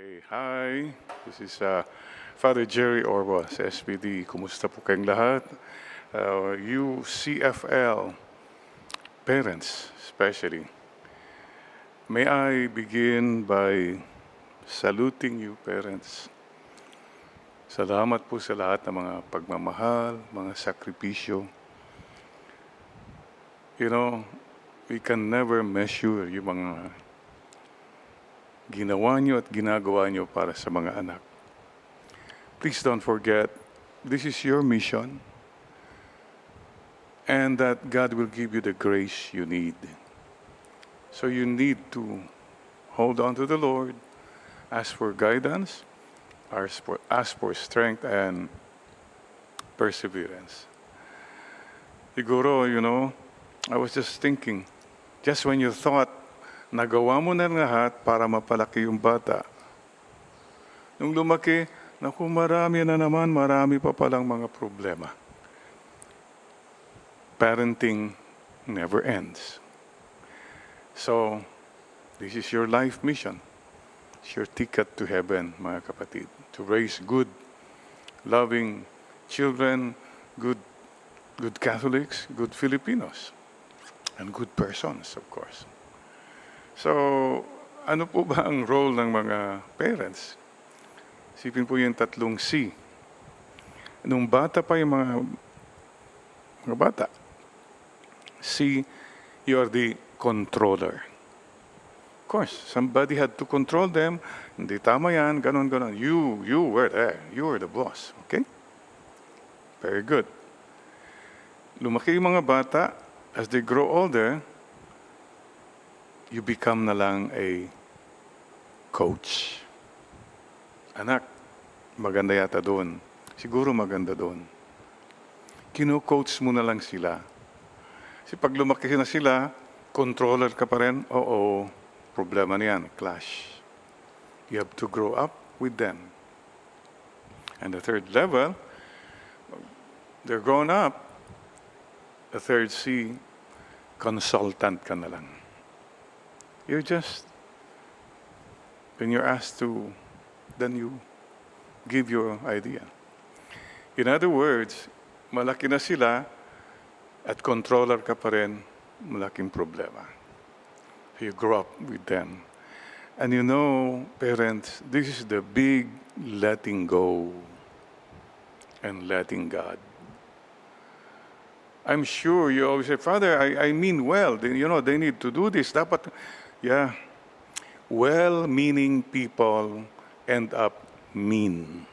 Okay, hi. This is uh, Father Jerry Orba sa SPD. Kumusta po kayong lahat? Uh, you CFL parents especially. May I begin by saluting you parents. Salamat po sa lahat ng mga pagmamahal, mga sakripisyo. You know, we can never measure yung mga ginawa nyo at ginagawa nyo para sa mga anak. Please don't forget, this is your mission and that God will give you the grace you need. So you need to hold on to the Lord, ask for guidance, ask for, ask for strength and perseverance. Siguro, you know, I was just thinking, just when you thought nagawa mo na lahat para mapalaki yung bata. Nung lumaki, naku marami na naman, marami pa palang mga problema. Parenting never ends. So, this is your life mission. It's your ticket to heaven, mga kapatid. To raise good, loving children, good, good Catholics, good Filipinos, and good persons, of course. So, ano po ba ang role ng mga parents? Sipin po yung tatlong C. Nung bata pa yung mga, mga bata, C, you are the controller. Of course, somebody had to control them. Hindi tama yan, ganon, ganon. You, you were there. You were the boss. Okay? Very good. Lumaki yung mga bata, as they grow older, you become na lang a coach. Anak, maganda yata doon. Siguro maganda doon. Kino-coach mo na lang sila. Kasi pag lumaki na sila, controller ka pa rin, oo, problema niyan, clash. You have to grow up with them. And the third level, they're grown up. The third C, consultant ka na lang. You're just, when you're asked to, then you give your idea. In other words, malaki na sila at controller ka pa rin, malaking problema. You grow up with them. And you know, parents, this is the big letting go and letting God. I'm sure you always say, Father, I, I mean well. You know, they need to do this. Dapat, yeah. Well-meaning people end up mean.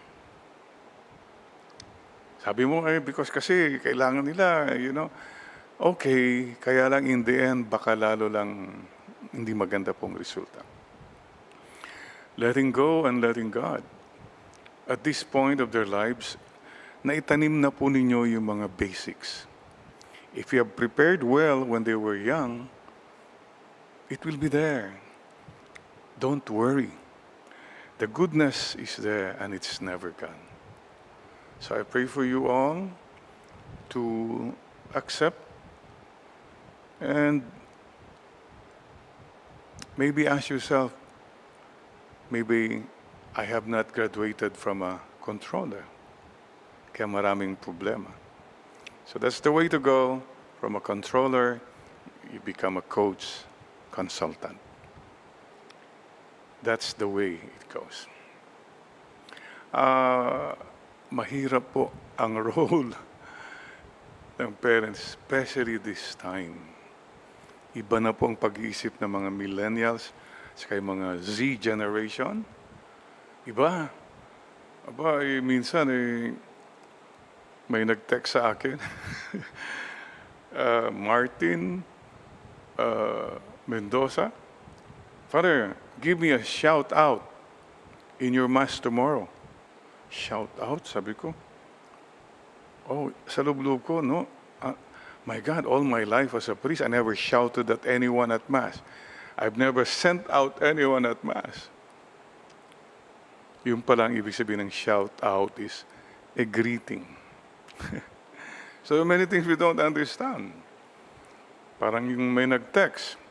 Sabi mo, eh, because kasi kailangan nila, you know, okay, kaya lang in the end, baka lalo lang hindi maganda pong resulta. Letting go and letting God. At this point of their lives, naitanim na po ninyo yung mga basics. If you have prepared well when they were young, it will be there. Don't worry. The goodness is there and it's never gone. So I pray for you all to accept and maybe ask yourself, maybe I have not graduated from a controller. Kaya maraming problema. So that's the way to go. From a controller, you become a coach, consultant. That's the way it goes. Uh, mahirap po ang role ng parents, especially this time. Iba na po ang pag-iisip ng mga millennials, saka yung mga Z generation. Iba. Aba, eh, minsan eh, may nag-text sa akin. uh, Martin uh, Mendoza, Father, give me a shout out in your mass tomorrow. Shout out, sabi ko. Oh, sa loob ko, no? Uh, my God, all my life as a priest, I never shouted at anyone at mass. I've never sent out anyone at mass. Yung palang ibig sabihin ng shout out is a greeting. so many things we don't understand. Parang yung may nag-text.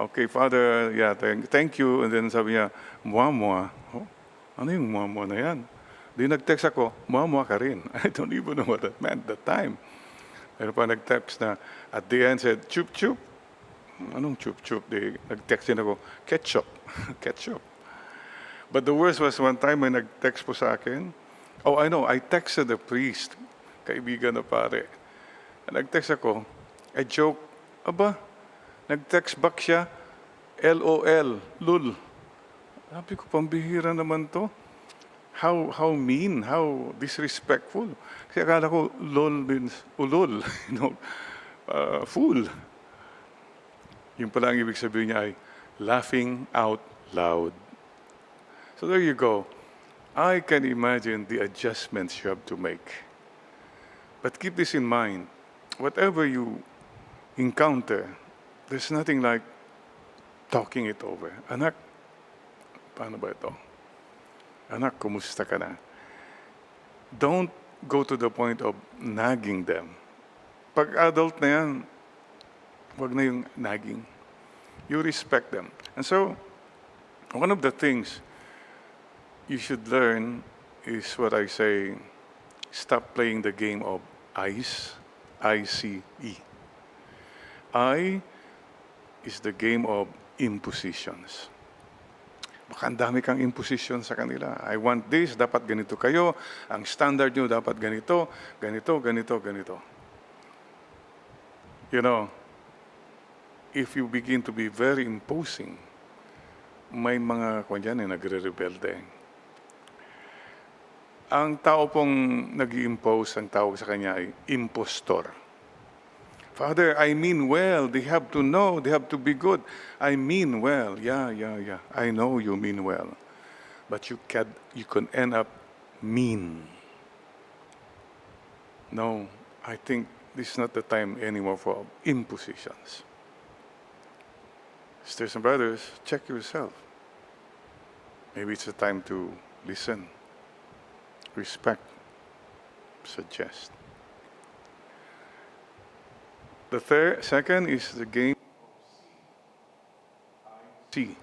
Okay, Father, yeah, thank, thank you. And then sabi niya, muwa-muwa. Oh, ano yung muwa-muwa na yan? Di nag-text ako, ka rin. I don't even know what that meant at the time. Pero pa nag-text na, at the end said, chup-chup. Anong chup-chup? Di nag-text din ako, ketchup. ketchup. But the worst was one time may nag-text po sa akin. Oh, I know, I texted the priest, kaibigan na pare. Nag-text ako, I joke, aba, nag-text back siya, LOL, lul. Sabi ko, pambihira naman to. How, how mean, how disrespectful. Kasi akala ko, lol means ulol, you know, uh, fool. Yung pala ang ibig sabihin niya ay laughing out loud. So there you go. I can imagine the adjustments you have to make. But keep this in mind. Whatever you encounter, there's nothing like talking it over. Anak, paano ba ito? Anak, kumusta ka na? Don't go to the point of nagging them. Pag adult na yan, wag na yung nagging. You respect them. And so, one of the things you should learn is what I say, stop playing the game of ICE, I-C-E. I is the game of impositions. Baka ang dami kang imposition sa kanila. I want this, dapat ganito kayo. Ang standard nyo dapat ganito, ganito, ganito, ganito. You know, if you begin to be very imposing, may mga kwan dyan eh, nagre-rebelde. Ang tao pong nag impose ang tawag sa kanya ay impostor. Father, I mean well. They have to know. They have to be good. I mean well. Yeah, yeah, yeah. I know you mean well. But you can, you can end up mean. No, I think this is not the time anymore for impositions. Sisters and brothers, check yourself. Maybe it's a time to listen respect, suggest. The third, second is the game C,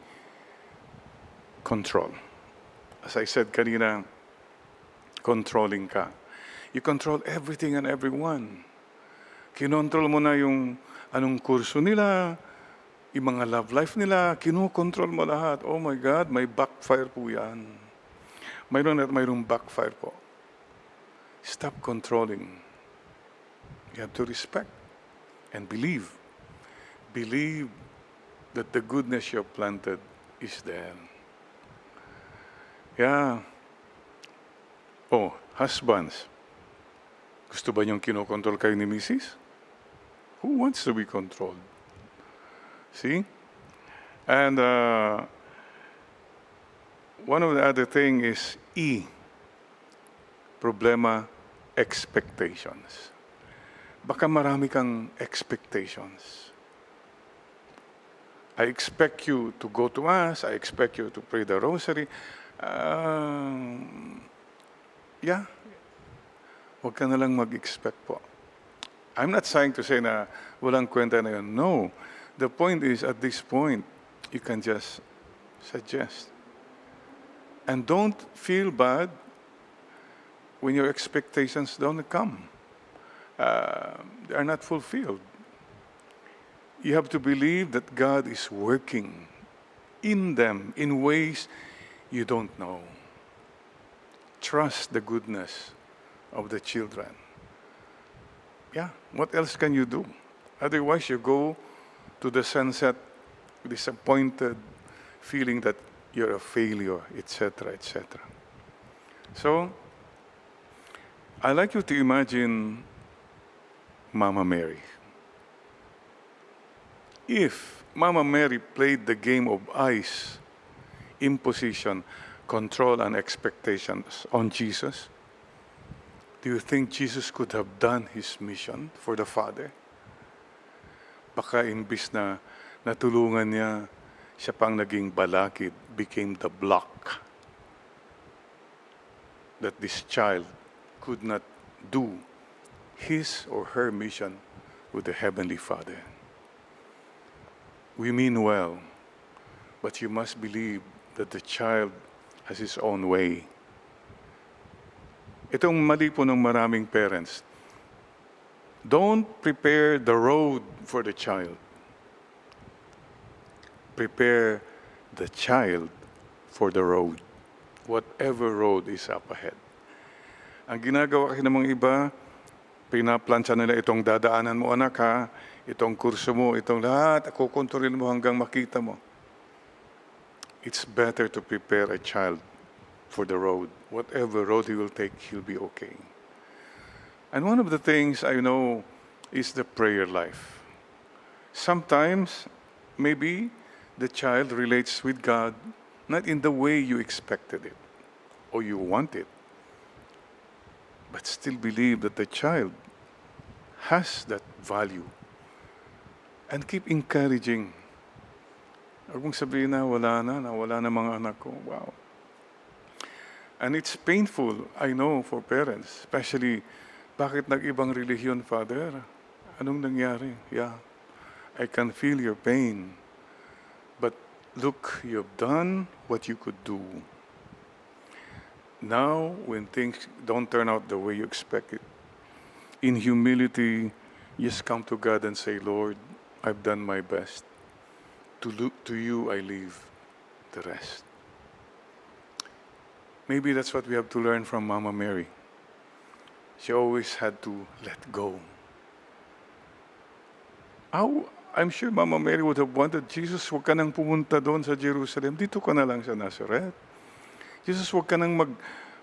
control. As I said kanina, controlling ka. You control everything and everyone. Kinontrol mo na yung anong kurso nila, yung mga love life nila, kinokontrol mo lahat. Oh my God, may backfire po yan. mayroon at mayroong backfire po. Stop controlling. You have to respect and believe. Believe that the goodness you have planted is there. Yeah. Oh, husbands. Gusto ba niyong kinokontrol kayo ni Mrs.? Who wants to be controlled? See? And uh, one of the other thing is E, problema, expectations. Baka marami kang expectations. I expect you to go to Mass. I expect you to pray the rosary. Um, yeah. Huwag ka na mag-expect po. I'm not trying to say na walang kwenta na yun. No. The point is, at this point, you can just suggest. And don't feel bad when your expectations don't come. Uh, they are not fulfilled. You have to believe that God is working in them in ways you don't know. Trust the goodness of the children. Yeah, what else can you do? Otherwise, you go to the sunset disappointed, feeling that you're a failure, etc., etc. So, I like you to imagine Mama Mary. If Mama Mary played the game of ice, imposition, control, and expectations on Jesus, do you think Jesus could have done his mission for the Father? Baka imbis na natulungan niya siya pang naging balakid, became the block that this child could not do his or her mission with the Heavenly Father. we mean well, but you must believe that the child has his own way. Itong mali po ng maraming parents. Don't prepare the road for the child. Prepare the child for the road. Whatever road is up ahead. Ang ginagawa kasi ng mga iba, pinaplansya nila itong dadaanan mo anak ha, itong kurso mo, itong lahat, kukontrolin mo hanggang makita mo. It's better to prepare a child for the road. Whatever road he will take, he'll be okay. And one of the things I know is the prayer life. Sometimes, maybe the child relates with God not in the way you expected it or you want it, but still believe that the child has that value. And keep encouraging. Huwag mong sabihin na wala na, nawala na mga anak ko. Wow. And it's painful, I know, for parents, especially, bakit nag-ibang religion, Father? Anong nangyari? Yeah, I can feel your pain. But look, you've done what you could do. Now, when things don't turn out the way you expect it, in humility, just come to God and say, Lord, I've done my best. To, look, to you, I leave the rest. Maybe that's what we have to learn from Mama Mary. She always had to let go. How, I'm sure Mama Mary would have wanted, Jesus, huwag ka pumunta doon sa Jerusalem. Dito ka na lang sa Nazareth. Jesus, huwag ka nang mag,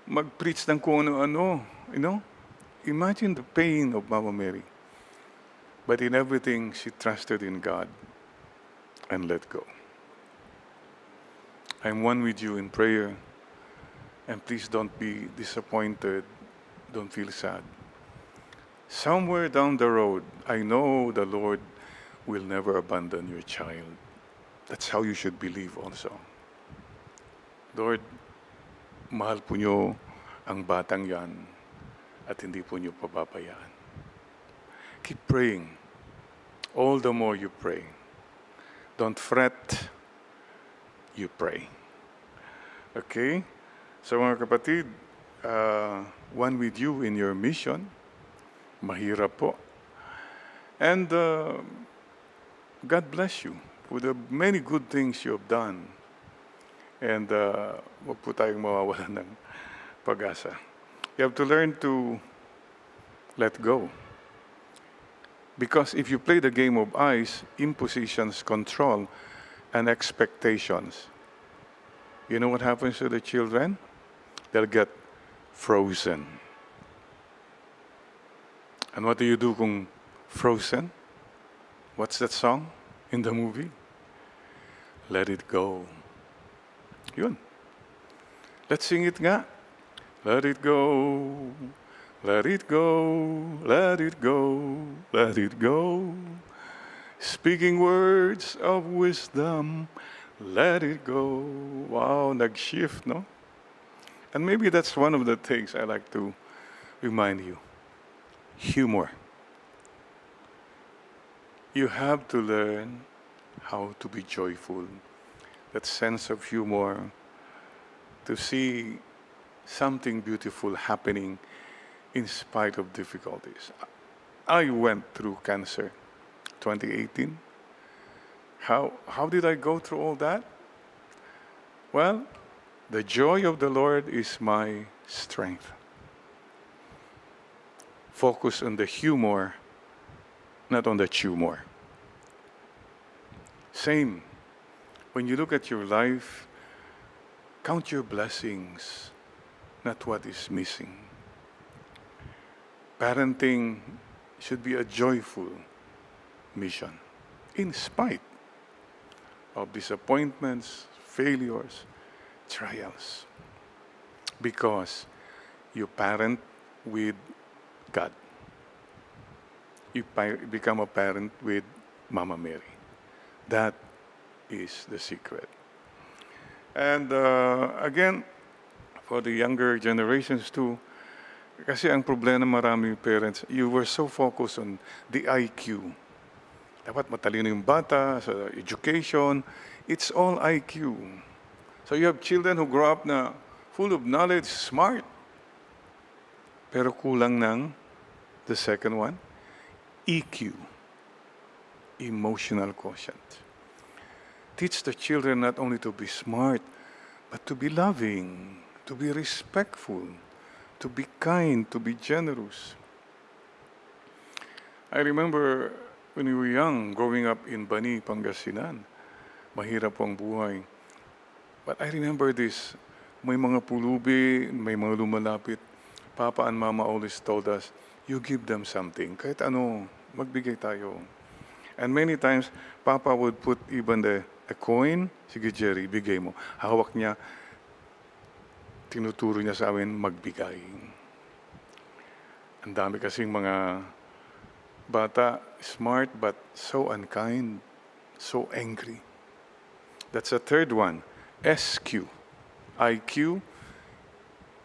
mag-preach ng kung ano-ano. You know? Imagine the pain of Mama Mary. But in everything, she trusted in God and let go. I'm one with you in prayer. And please don't be disappointed. Don't feel sad. Somewhere down the road, I know the Lord will never abandon your child. That's how you should believe also. Lord, mahal po nyo ang batang yan at hindi po nyo pababayaan. Keep praying. All the more you pray. Don't fret, you pray. Okay? So mga kapatid, uh, one with you in your mission, mahirap po. And uh, God bless you for the many good things you have done. And uh, wag po tayong mawawalan ng pag-asa. You have to learn to let go. Because if you play the game of ice, impositions, control, and expectations, you know what happens to the children? They'll get frozen. And what do you do kung frozen? What's that song in the movie? Let it go. Yun. Let's sing it nga. Let it go. Let it go. Let it go. Let it go. Speaking words of wisdom. Let it go. Wow, nag-shift, no? And maybe that's one of the things I like to remind you. Humor. You have to learn how to be joyful. That sense of humor, to see something beautiful happening in spite of difficulties. I went through cancer 2018. How, how did I go through all that? Well, the joy of the Lord is my strength. Focus on the humor, not on the tumor. Same. When you look at your life, count your blessings, not what is missing. Parenting should be a joyful mission, in spite of disappointments, failures, trials. Because you parent with God. You become a parent with Mama Mary. That is the secret. And uh, again, for the younger generations too, kasi ang problema marami parents, you were so focused on the IQ Dapat matalino yung bata sa education. It's all IQ. So you have children who grow up na full of knowledge, smart. Pero kulang ng the second one, EQ, emotional quotient. Teach the children not only to be smart, but to be loving, to be respectful, to be kind, to be generous. I remember when we were young, growing up in Bani, Pangasinan, mahirap ang buhay. But I remember this, may mga pulubi, may mga lumalapit. Papa and Mama always told us, you give them something. Kahit ano, magbigay tayo. And many times, Papa would put even the a coin, sige Jerry, bigay mo. Hawak niya, tinuturo niya sa amin magbigay. Ang dami kasing mga bata, smart but so unkind, so angry. That's a third one. SQ. IQ,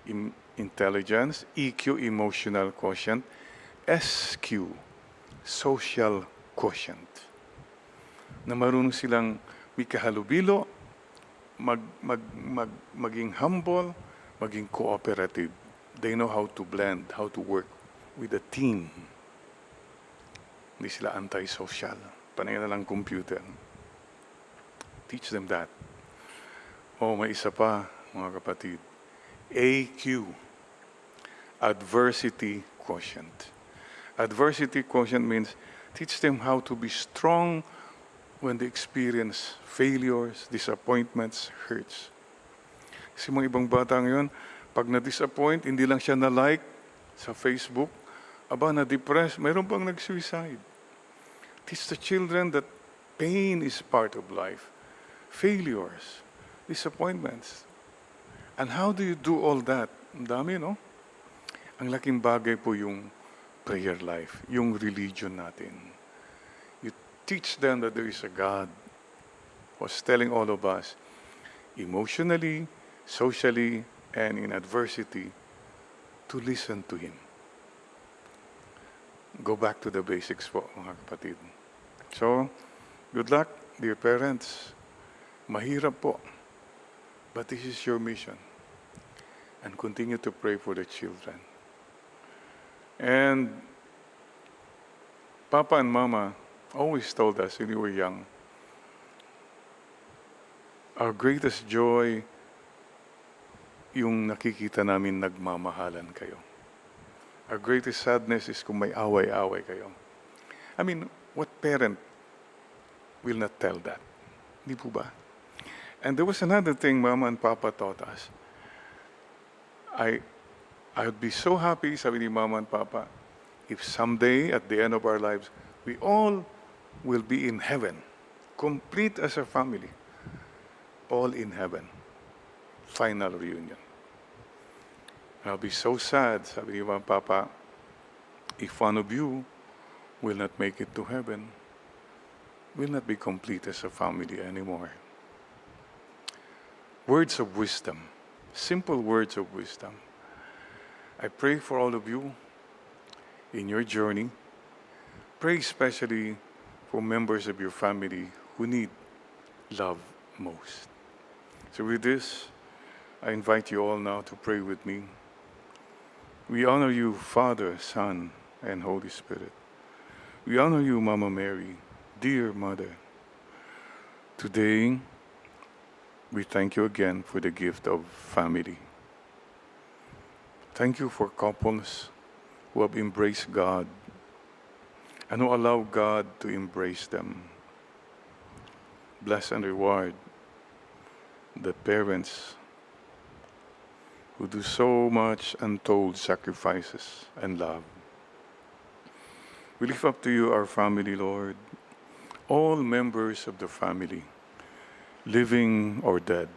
in- intelligence. EQ, emotional quotient. SQ, social quotient. Na marunong silang may kahalubilo, mag, mag, mag, maging humble, maging cooperative. They know how to blend, how to work with a team. Hindi sila anti-social. Panay na lang computer. Teach them that. Oh, may isa pa, mga kapatid. AQ. Adversity quotient. Adversity quotient means teach them how to be strong when they experience failures, disappointments, hurts. Kasi mga ibang bata ngayon, pag na-disappoint, hindi lang siya na-like sa Facebook, aba, na-depress, mayroon pang nag-suicide. Teach the children that pain is part of life. Failures, disappointments. And how do you do all that? Ang dami, no? Ang laking bagay po yung prayer life, yung religion natin. Teach them that there is a God was telling all of us, emotionally, socially, and in adversity, to listen to Him. Go back to the basics po, mga kapatid. So, good luck, dear parents. Mahirap po. But this is your mission. And continue to pray for the children. And Papa and Mama always told us when we were young, our greatest joy, yung nakikita namin nagmamahalan kayo. Our greatest sadness is kung may away-away kayo. I mean, what parent will not tell that? Di po ba? And there was another thing Mama and Papa taught us. I, I would be so happy, sabi ni Mama and Papa, if someday at the end of our lives, we all will be in heaven, complete as a family, all in heaven. Final reunion. I'll be so sad, sabi ni Papa, if one of you will not make it to heaven, will not be complete as a family anymore. Words of wisdom, simple words of wisdom. I pray for all of you in your journey. Pray especially for members of your family who need love most. So, with this, I invite you all now to pray with me. We honor you, Father, Son, and Holy Spirit. We honor you, Mama Mary, dear Mother. Today, we thank you again for the gift of family. Thank you for couples who have embraced God and who allow God to embrace them. Bless and reward the parents who do so much untold sacrifices and love. We lift up to you our family, Lord, all members of the family, living or dead,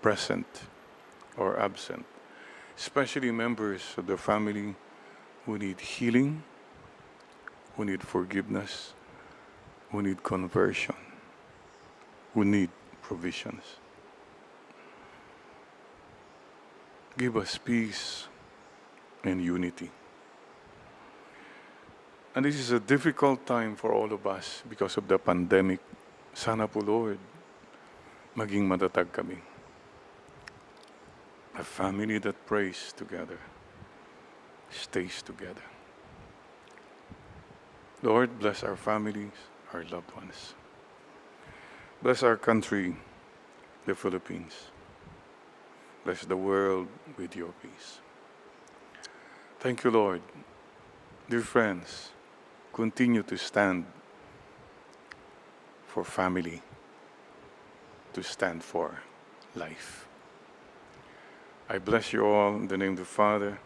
present or absent, especially members of the family who need healing, who need forgiveness, who need conversion, who need provisions. Give us peace and unity. And this is a difficult time for all of us because of the pandemic. Sana po, Lord, maging matatag kami. A family that prays together, stays together. Lord, bless our families, our loved ones. Bless our country, the Philippines. Bless the world with your peace. Thank you, Lord. Dear friends, continue to stand for family, to stand for life. I bless you all in the name of the Father,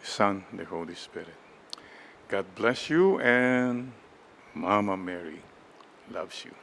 the Son, the Holy Spirit. God bless you, and Mama Mary loves you.